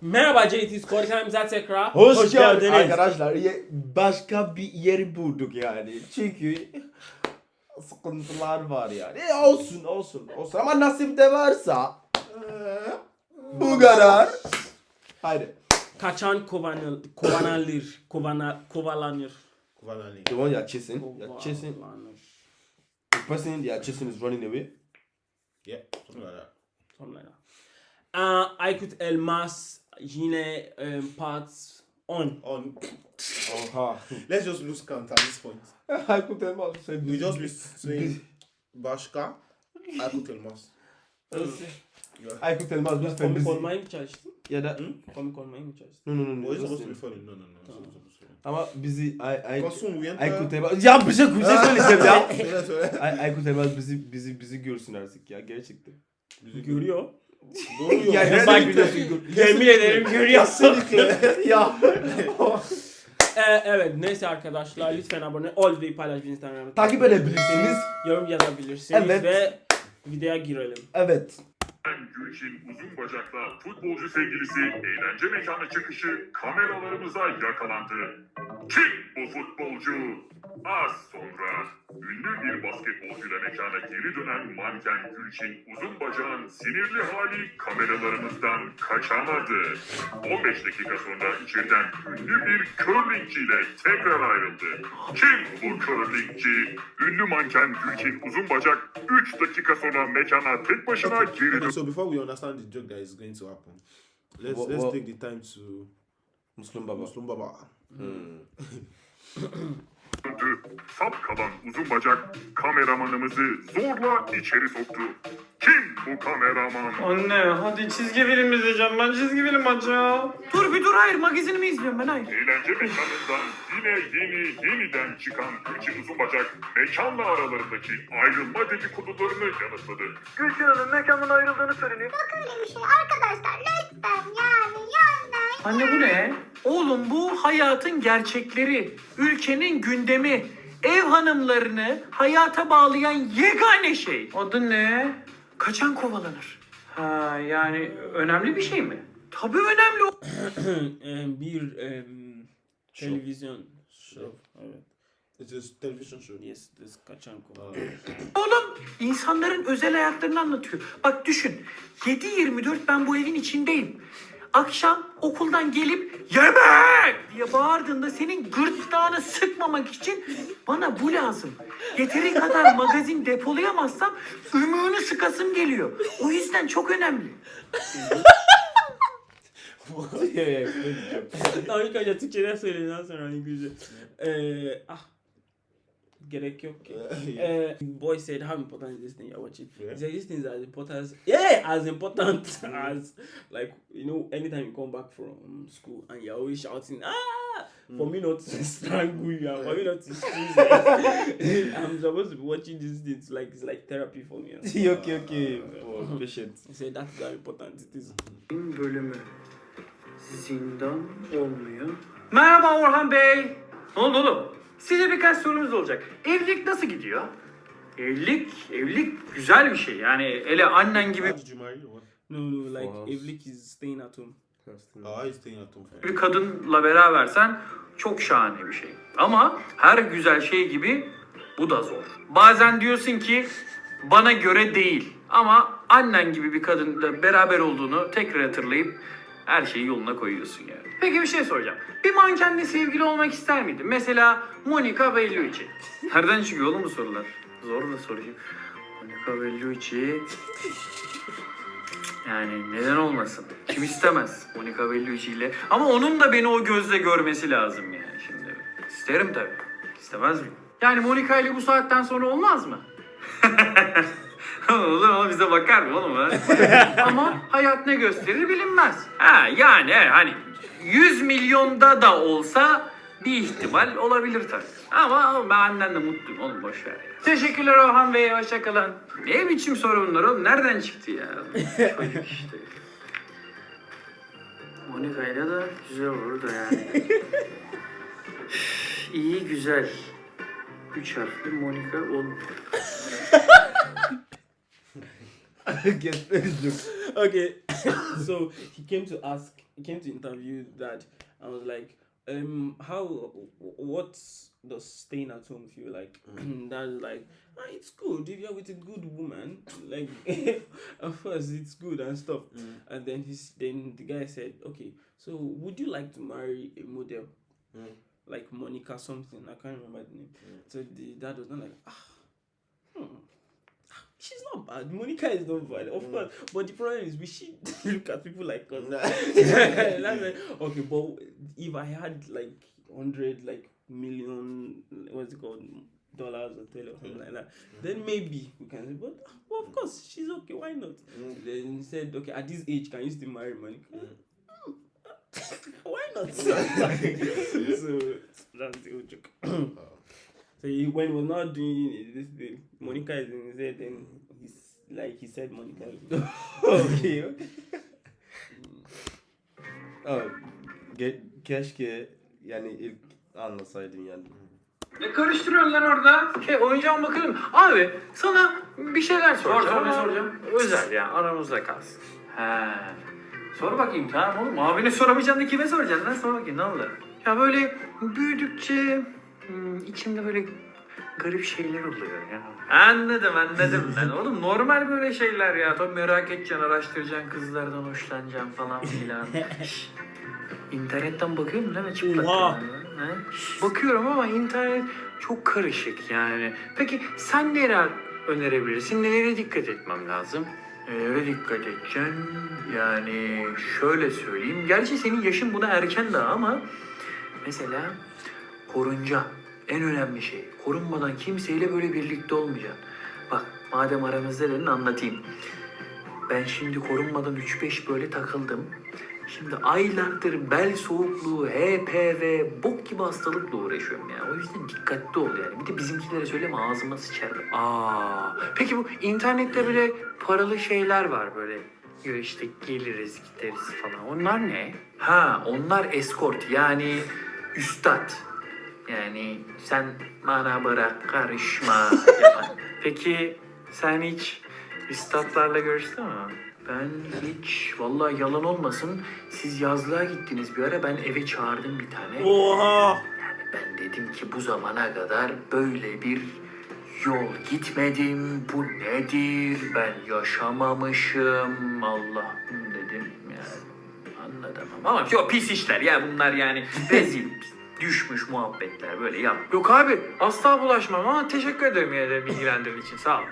Merhaba JT Skor kanalımıza tekrar Hoş, geldiniz. Arkadaşlar başka bir yer bulduk yani. Çünkü sıkıntılar var yani. E, olsun olsun olsun ama nasip de varsa bu kadar. Haydi. Kaçan kovanıl, kovanalır, kovana, kovalanır. Kuvalani. The one you're chasing, you're chasing, Kovalanır. the person you're chasing is running away. Yeah, something like that. Something like that. Aa, Aykut Elmas yine um, part 10. On. Oha. Let's just lose count at this point. Aykut Elmas say We just be saying Başka. Aykut Elmas. Yeah. Aykut Elmas lütfen Komik bizi. olmaya mı çalıştın? Ya da Komik olmaya mı çalıştın? no no no no. But it's supposed to listen. be funny. No, no, no. Ama bizi Ay Ay. Aykut Elmas ya bir şey bir şey söyleyeceğim ya. Ay, Aykut Elmas bizi bizi bizi görsün artık ya gerçekten. Görüyor. Doğru Ya yok. ne bak biliyorsun gör. Yemin ederim görüyorsun. ya. Ee, evet neyse arkadaşlar lütfen abone ol ve paylaş Instagram'da. Takip edebilirsiniz. Yorum yazabilirsiniz Evet. ve videoya girelim. Evet. Gülçin uzun bacaklı futbolcu sevgilisi eğlence mekanı çıkışı kameralarımıza yakalandı. Kim bu futbolcu? Az sonra ünlü bir basketbolcuyla mekana geri dönen manken Gülçin uzun bacağın sinirli hali kameralarımızdan kaçamadı. 15 dakika sonra içeriden ünlü bir curlingçiyle tekrar ayrıldı. Kim bu curlingçi? Ünlü manken Gülçin uzun bacak 3 dakika sonra mekana tek başına geri döndü. Okay, so before we understand the joke that is going to happen, let's What- let's what- take the time to Müslüm Baba. Muslim Baba. Sap kalan uzun bacak kameramanımızı zorla içeri soktu. Kim bu kameraman? Anne hadi çizgi film izleyeceğim ben çizgi film açacağım. Dur bir dur hayır magazinimi izliyorum ben hayır. Eğlence mekanından yine yeni yeniden çıkan Gülçin uzun bacak mekanla aralarındaki ayrılma dedikodularını yanıtladı. Gülçin Hanım mekandan ayrıldığını söyleniyor. Yok öyle bir şey arkadaşlar lütfen yani yani. Anne bu ne? Oğlum bu hayatın gerçekleri, ülkenin gündemi, ev hanımlarını hayata bağlayan yegane şey. Adı ne? Kaçan kovalanır. Ha yani önemli bir şey mi? Tabii önemli. Em, bir em, televizyon show. Evet. It's a television show. Yes, this kaçan kova. Oğlum insanların özel hayatlarını anlatıyor. Bak düşün 7-24 ben bu evin içindeyim. Akşam okuldan gelip yemek diye bağırdığında senin gırtlağını sıkmamak için bana bu lazım. Yeteri kadar magazin depolayamazsam ümüğünü sıkasım geliyor. O yüzden çok önemli. İlk önce Türkçe'den söyleyeceğim sonra İngilizce. Ee, ah. Gerek yok ki. Uh, boy said, how important is this thing you're watching? Yeah. He said, this thing is as important as, yeah, as important mm-hmm. as, like, you know, anytime you come back from school and you're always shouting, ah, for mm. me not to strangle you, and for me not to squeeze eh. you. I'm supposed to be watching this thing, it's like, it's like therapy for me. Eh. okay okay. For uh, patient. He said, that's how important it is. bölümü zindan olmuyor. Merhaba Orhan Bey. Ne oldu oğlum? Size birkaç sorumuz olacak. Evlilik nasıl gidiyor? Evlilik, evlilik güzel bir şey. Yani hele annen gibi How did you marry? or What? No, no, like, evlilik is staying at home. He's staying at home. bir kadınla berabersen çok şahane bir şey. Ama her güzel şey gibi bu da zor. Bazen diyorsun ki bana göre değil. Ama annen gibi bir kadınla beraber olduğunu tekrar hatırlayıp her şeyi yoluna koyuyorsun yani. Peki bir şey soracağım. Bir mankenle sevgili olmak ister miydin? Mesela Monica Bellucci. Nereden çıkıyor oğlum bu sorular? Zor da sorayım. Monica Bellucci... Yani neden olmasın? Kim istemez Monica Bellucci ile? Ama onun da beni o gözle görmesi lazım yani şimdi. İsterim tabii. İstemez miyim? Yani Monica ile bu saatten sonra olmaz mı? Olur ama bize bakar mı oğlum ha? ama hayat ne gösterir bilinmez. Ha yani hani 100 milyonda da olsa bir ihtimal olabilir tabii. Ama ben annenle mutluyum oğlum boş ver ya. Teşekkürler Orhan Bey hoşçakalın. Ne biçim soru bunlar oğlum? Nereden çıktı ya? Çocuk işte. Monika'yla da güzel olur da yani. İyi güzel. Üç harfli Monika ol. Get joke. Okay, so he came to ask he came to interview dad. I was like, um, how, what does staying at home feel like? And dad was like, ah, it's good if you're with a good woman. Like, of course, it's good and stuff. And then he's then the guy said, okay, so would you like to marry a model? Like Monica something, I can't remember the name. So the dad was not like, ah, hmm. She's not bad. Monica is not bad, of mm. course. But the problem is, we should look at people like us. Like, okay, but if I had like hundred, like million, what's it called, dollars or tell or something like that, then mm. maybe we can say. But well, of course, she's okay. Why not? Mm. Then he said, okay, at this age, can you still marry Monica? Hmm. Why not? so that's the whole joke. Oh. So he, when he was not doing this thing, Monica is in his head, then he's like he said Monica. okay. okay. Abi, ge- keşke yani ilk anlasaydın yani. Ne karıştırıyorsun lan orada? Şey oyuncağım bakalım. Abi sana bir şeyler soracağım. Sor, sor, ne soracağım? Özel ya aramızda kalsın. He. Sor bakayım tamam oğlum. Abine soramayacaksın da kime soracaksın lan? Sor bakayım ne oldu? Ya böyle büyüdükçe hmm, içimde böyle garip şeyler oluyor ya. Anladım anladım ben. Oğlum normal böyle şeyler ya. Tabii merak edeceksin, araştıracaksın, kızlardan hoşlanacaksın falan filan. İnternetten bakıyorum değil mi çıplak? Oha! He? Bakıyorum ama internet çok karışık yani. Peki sen neler önerebilirsin? Nelere dikkat etmem lazım? Nelere dikkat edeceksin? Yani şöyle söyleyeyim. Gerçi senin yaşın buna erken daha ama mesela korunca en önemli şey. Korunmadan kimseyle böyle birlikte olmayacaksın. Bak madem aramızda dedin anlatayım. Ben şimdi korunmadan 3-5 böyle takıldım. Şimdi aylardır bel soğukluğu, HPV, bok gibi hastalıkla uğraşıyorum ya. O yüzden dikkatli ol yani. Bir de bizimkilere söyleme ağzıma sıçar. Aa. Peki bu internette böyle paralı şeyler var böyle. Ya işte geliriz gideriz falan. Onlar ne? Ha onlar escort yani üstad. Yani sen bana bırak karışma. yapan. Peki sen hiç üstadlarla görüştün mü? Ben hiç vallahi yalan olmasın siz yazlığa gittiniz bir ara ben eve çağırdım bir tane. Oha! Yani ben dedim ki bu zamana kadar böyle bir yol gitmedim. Bu nedir? Ben yaşamamışım. Allah'ım dedim yani. Anladım ama yok pis işler ya bunlar yani rezil düşmüş muhabbetler böyle yap. Yok abi asla bulaşmam ama teşekkür ederim yine de bilgilendirdiğin için sağ ol.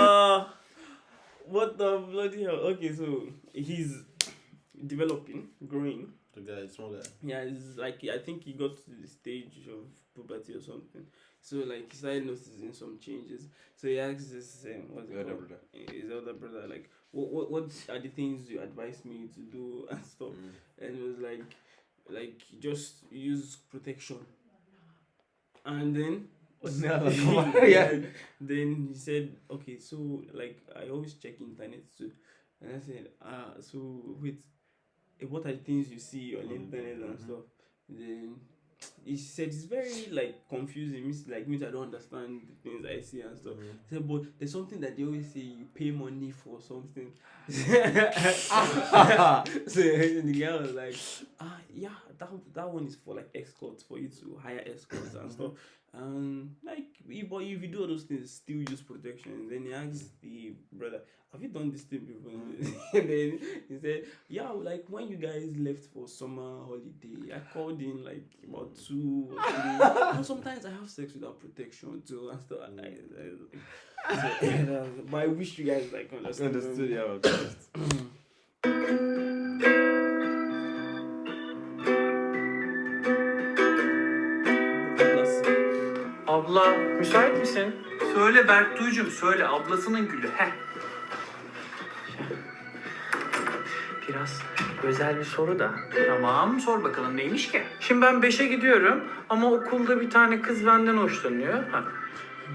Ah, what the bloody hell? Okay, so he's developing, growing. The guy, small guy. Yeah, it's like I think he got to the stage of puberty or something. So like he started noticing some changes. So he asked his um, what's Elder called? brother. His elder brother, like, what, what what are the things you advise me to do and stuff? And it was like, like just use protection. And then var ya? then he said, okay, so like I always check internet too, and I said, ah, so wait, eh, what are the things you see on internet and stuff? Then he said it's very like confusing. Means like means I don't understand the things I see and stuff. He said, but there's something that they always say you pay money for something. so the guy was like, ah, yeah, that that one is for like escorts for you to hire escorts and stuff. And like, if, but if you do all those things, still use protection. Then he asked the brother, "Have you done this thing before?" and then he said, "Yeah, like when you guys left for summer holiday, I called in like about two or three. and sometimes I have sex without protection too and stuff. I, I, I, so, but I wish you guys like understood. Understood ya Abla müsait misin? Söyle Berktuğ'cum söyle ablasının gülü. Heh. Biraz özel bir soru da. Tamam sor bakalım neymiş ki? Şimdi ben 5'e gidiyorum ama okulda bir tane kız benden hoşlanıyor. Ha.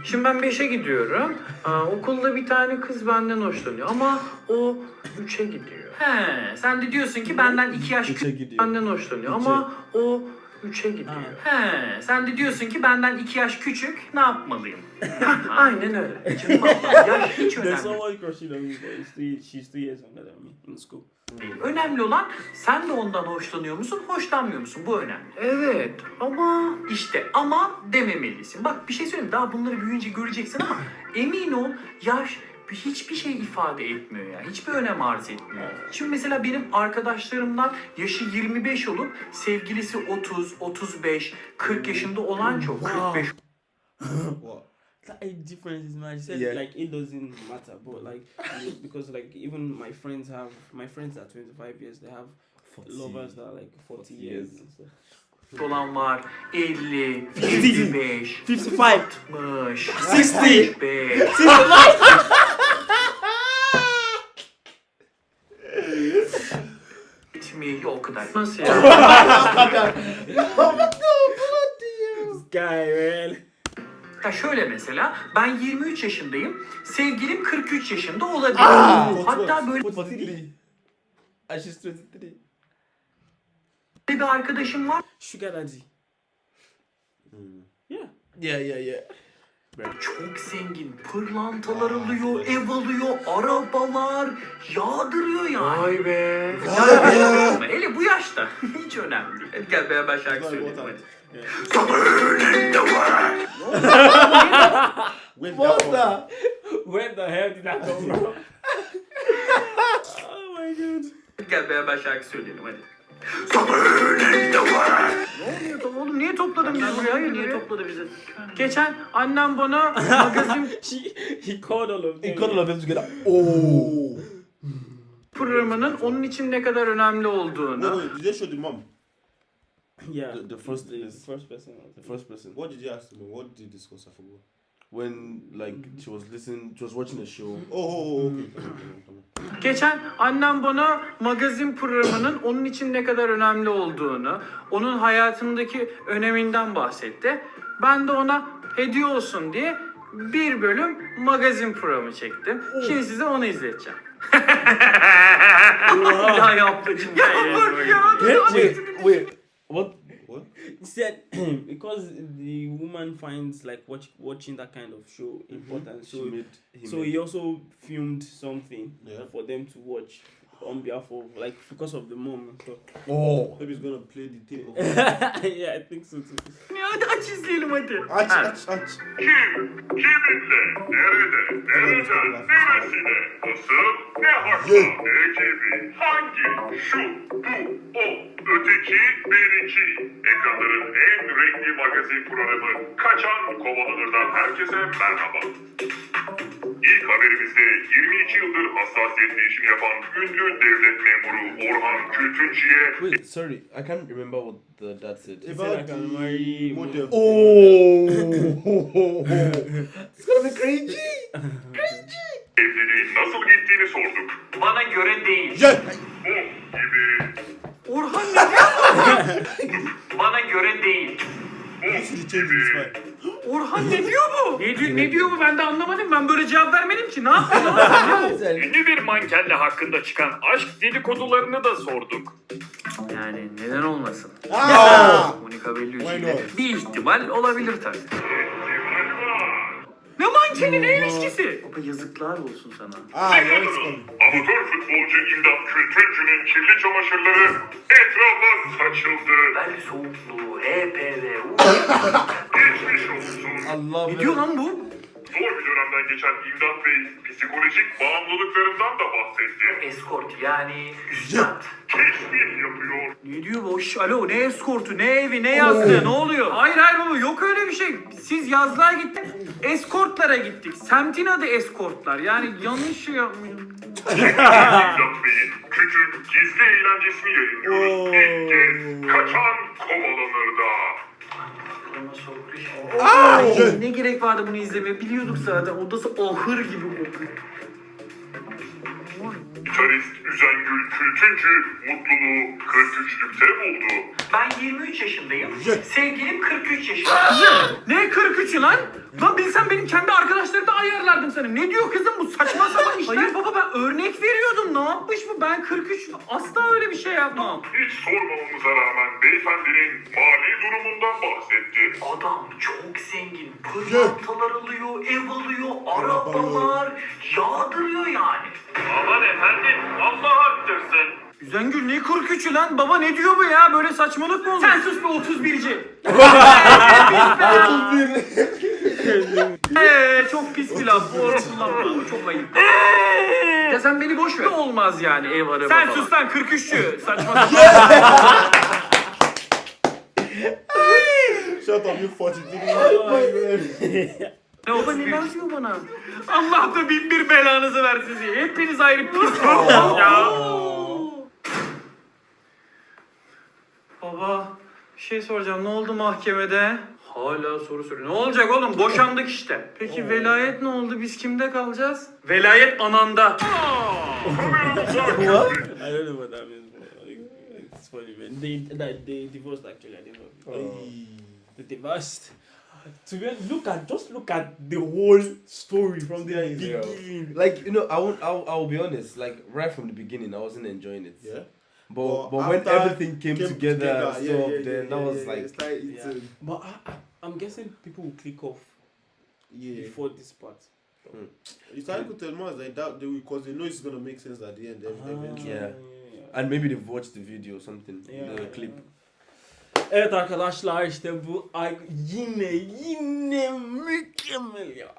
Şimdi ben 5'e gidiyorum. Aa, okulda bir tane kız benden hoşlanıyor ama o 3'e gidiyor. He, sen de diyorsun ki benden 2 yaş gidiyor. benden hoşlanıyor ama o 3'e gidiyor. He, sen de diyorsun ki benden 2 yaş küçük ne yapmalıyım? Aynen öyle. Canım yaş hiç There's önemli someone crushing on me, but he's three, she's three years younger than me in school. değil. Önemli olan sen de ondan hoşlanıyor musun, hoşlanmıyor musun? Bu önemli. Evet ama işte ama dememelisin. Bak bir şey söyleyeyim daha bunları büyüyünce göreceksin ama emin ol yaş hiçbir şey ifade etmiyor ya. Hiçbir önem arz etmiyor. Şimdi mesela benim arkadaşlarımdan yaşı 25 olup sevgilisi 30, 35, 40 yaşında olan çok. 45 What? That age difference is said Yeah. like it doesn't matter, but like because like even my friends have my friends that are 25 years, they have lovers that are like 40 years. years. Olan var. 50, 55, 55, 60, 60. 65. Bitmiyor o kadar. Nasıl ya? Man. ya şöyle mesela ben 23 yaşındayım. Sevgilim 43 yaşında olabilir. Hatta böyle 43. And she's 23. bir arkadaşım var. Sugar daddy. Yeah. Yeah, yeah, yeah. Çok zengin. Pırlantalar alıyor, ev alıyor, arabalar yağdırıyor yani. Vay be. Hele bu yaşta. Hiç önemli değil. Hadi gel beraber şarkı söyleyelim hadi. Come that? Where the hell did that come from? oh my god. Hadi gel beraber şarkı söyleyelim hadi. Oluyor to- oğlum niye topladın bizi buraya? Hayır niye topladı bizi? Geçen annem bana magazin he called all of them. Together. Oh. programının onun için ne kadar önemli olduğunu. No, did they show the mom? Yeah. The- the first the, is- first person. The first person. What did you ask the mom? What did you discuss? I forgot. When like she was listening, she was watching a show. Oh, oh, oh okay. Geçen annem bana magazin programının onun için ne kadar önemli olduğunu, onun hayatındaki öneminden bahsetti. Ben de ona hediye olsun diye bir bölüm magazin programı çektim. Şimdi size onu izleteceğim. ya yaptım. Ya bak ya. Wait, wait. What? What? He said because the woman finds like watch, watching that kind of show mm-hmm. important, She so so he also filmed something Yeah. for them to watch on behalf of like because of the mom and stuff. Oh. Maybe he's gonna play the tape. Of yeah, I think so too. Ya hadi aç izleyelim hadi. aç, aç, aç. Kim, kiminle, nerede, nereden, neresine, nasıl, ne hakla, ne gibi, hangi, şu, bu, o, öteki, beriki. Ekranların en renkli magazin programı Kaçan Kovalanır'dan herkese merhaba. İlk haberimizde 22 yıldır hassasiyetli işini yapan ünlü devlet memuru Orhan Kültüncü'ye Wait, sorry, I can't remember what the dad said. said I About can the marry model. Oh. it's gonna be cringy. evliliğin nasıl gittiğini sorduk. Bana göre değil. Yeah. Bu gibi, Orhan ne diyor? Bana göre değil. bu You Orhan ne diyor bu? Ne diyor, ne diyor bu ben de anlamadım. Ben böyle cevap vermedim ki. Ne yapıyorsun? Ünlü bir mankenle hakkında çıkan aşk dedikodularını da sorduk. yani neden olmasın? Ah! Monica Bellucci ile bir ihtimal olabilir tabii. Var. Ne ilişkisi? Baba yazıklar olsun sana. Ah, now it's coming. Amatör futbolcu İmdat Kültürcü'nün kirli çamaşırları etrafa saçıldı. Bel soğukluğu, HPV, Geçmiş olsun. Allah Ne diyor lan bu? Zor bir dönemden geçen İmdat Bey psikolojik bağımlılıklarından da bahsetti. Escort yani üstad. Teşbih yapıyor. Ne diyor bu? Şş, alo ne eskortu, ne evi, ne yazlığı, ne oluyor? Hayır hayır baba yok öyle bir şey. Siz yazlığa gittik, eskortlara gittik. Semtin adı eskortlar. Yani yanlış şey yapmayın. İmdat Bey'in küçük gizli eğlencesini yayınlıyoruz. İlk kez kaçan kovalanırda. Ay, ne gerek vardı bunu izlemeye? Biliyorduk zaten. Odası ahır gibi kokuyor. Gitarist Üzengül Kültüncü mutluluğu 43'lükte buldu. Ben 23 yaşındayım. Sevgilim 43 yaşında. ne 43'ü lan? Lan bilsem benim kendi arkadaşlarımı da ayarlardım sana. Ne diyor kızım bu saçma sapan işler. Hayır baba ben örnek veriyordum. Ne yapmış bu? Ben 43 asla öyle bir şey yapmam. Hiç sormamamıza rağmen beyefendinin mali durumundan bahsetti. Adam çok zengin. Pırlantalar alıyor, ev alıyor, arabalar. Yağdırıyor yani. Aman efendim Allah arttırsın. Zengül ne 43'ü lan? Baba ne diyor bu ya? Böyle saçmalık mı olur? Sen sus be 31'ci. Eee çok pis bir laf. Bu arada kullanma. Bu çok ayıp. ya sen beni boş ver. Ne olmaz yani ev araba Sen sus lan 43'çü. Saçma sapan. Shut up, you fucking ne oldu neler diyor bana? Allah da bin bir belanızı versin diye. Hepiniz ayrı pis ya. Baba bir şey soracağım. Ne oldu mahkemede? Hala soru soruyor. Ne olacak oğlum? Boşandık işte. Peki velayet ne oldu? Biz kimde kalacağız? Velayet ananda. Kameramıza I don't know what that means. It's funny, man. They, they, they divorced actually. I didn't know. They divorced. To be honest, look at just look at the whole story from the Yeah. beginning. Like you know, I won't. I'll, I'll be honest. Like right from the beginning, I wasn't enjoying it. Yeah. But But but when everything came, together, and stuff, yeah, yeah, then yeah, that was yeah, like it's like it's, Yeah. um, But I, I, I'm guessing people will click off yeah. before this part. You can't go tell more like that because they know it's gonna make sense at the end. ev- Eventually. Yeah. and maybe they've watched the video or something, Yeah. the clip. Evet arkadaşlar işte bu ay yine yine mükemmel ya.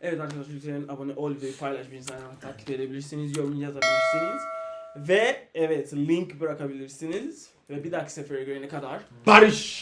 Evet arkadaşlar lütfen abone ol ve paylaşmayı takip edebilirsiniz, yorum yazabilirsiniz. Ve evet link bırakabilirsiniz. Ve bir dahaki sefere görene kadar Barış.